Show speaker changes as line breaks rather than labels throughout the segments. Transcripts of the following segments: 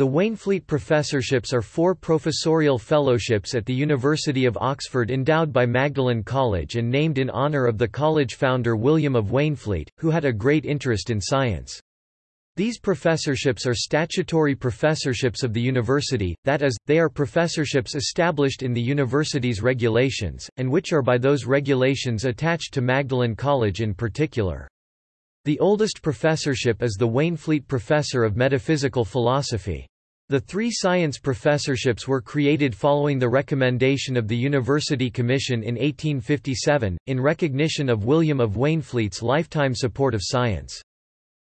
The Waynflete Professorships are four professorial fellowships at the University of Oxford endowed by Magdalen College and named in honour of the college founder William of Waynflete, who had a great interest in science. These professorships are statutory professorships of the university, that is, they are professorships established in the university's regulations, and which are by those regulations attached to Magdalen College in particular. The oldest professorship is the Waynflete Professor of Metaphysical Philosophy. The three science professorships were created following the recommendation of the University Commission in 1857, in recognition of William of Waynflete's lifetime support of science.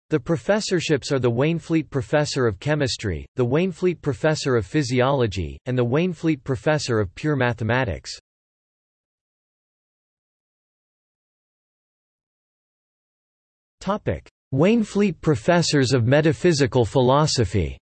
The professorships are the Waynflete Professor of Chemistry, the Waynflete Professor of Physiology, and the Waynflete Professor of Pure Mathematics. Waynflete Professors of Metaphysical Philosophy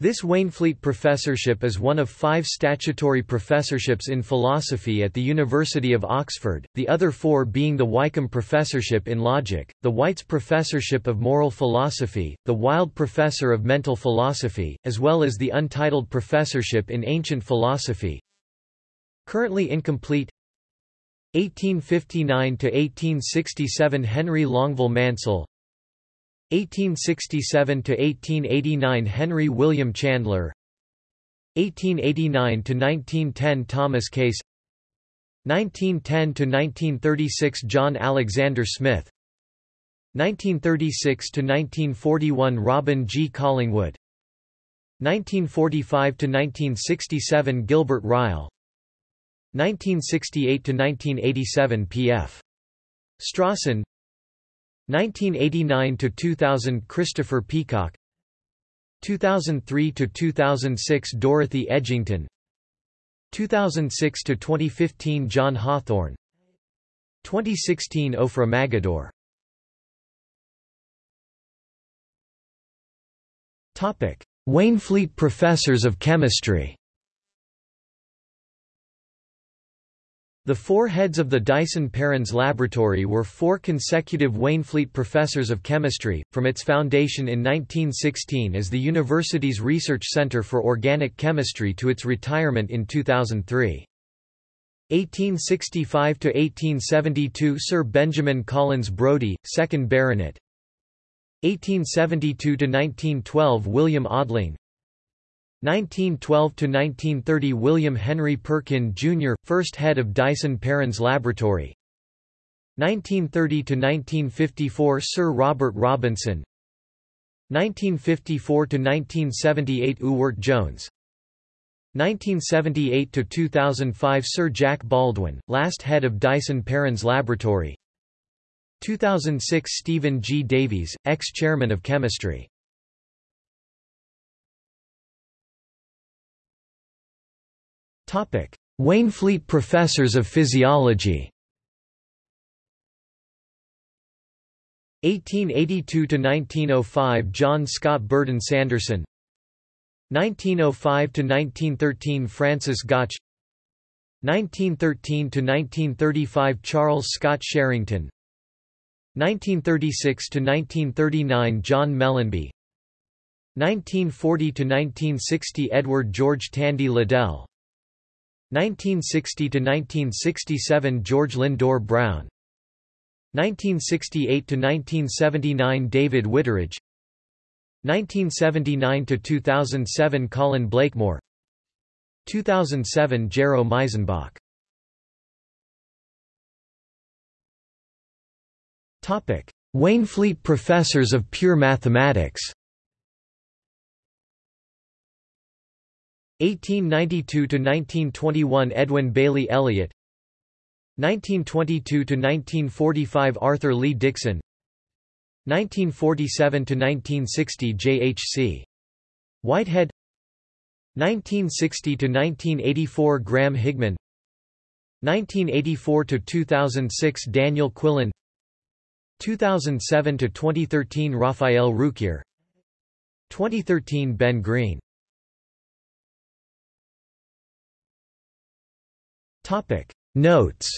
This Waynflete Professorship is one of five statutory professorships in philosophy at the University of Oxford, the other four being the Wykeham Professorship in Logic, the White's Professorship of Moral Philosophy, the Wilde Professor of Mental Philosophy, as well as the Untitled Professorship in Ancient Philosophy. Currently incomplete 1859–1867 Henry Longueville Mansel 1867–1889 Henry William Chandler. 1889 to 1910 Thomas Case. 1910 to 1936 John Alexander Smith. 1936 to 1941 Robin G. Collingwood. 1945 to 1967 Gilbert Ryle. 1968 to 1987 P.F. Strawson 1989–2000 Christopher Peacocke. 2003 to 2006 Dorothy Edgington. 2006 to 2015 John Hawthorne. 2016 Ofra Magidor. Waynflete Professors of Chemistry The four heads of the Dyson-Perrins Laboratory were four consecutive Waynflete professors of chemistry, from its foundation in 1916 as the university's Research Center for Organic Chemistry to its retirement in 2003. 1865–1872 Sir Benjamin Collins Brodie, 2nd Baronet 1872–1912 William Odling 1912–1930 William Henry Perkin, Jr., first head of Dyson-Perrins Laboratory 1930–1954 Sir Robert Robinson 1954–1978 Ewart Jones 1978–2005 Sir Jack Baldwin, last head of Dyson-Perrins Laboratory 2006 Stephen G. Davies, ex-chairman of chemistry Waynflete Professors of Physiology. 1882–1905 John Scott Burdon Sanderson. 1905–1913 Francis Gotch. 1913–1935 Charles Scott Sherrington. 1936–1939 John Mellanby 1940–1960 Edward George Tandy Liddell 1960–1967 George Lindor Brown. 1968–1979 David Whitteridge 1979–2007 Colin Blakemore. 2007 Gero Miesenböck. Waynflete Professors of Pure Mathematics 1892–1921 Edwin Bailey Elliott. 1922–1945 Arthur Lee Dixon. 1947–1960 J.H.C. Whitehead. 1960–1984 Graham Higman 1984–2006 Daniel Quillen. 2007–2013 Raphael Rouquier 2013 Ben Green Notes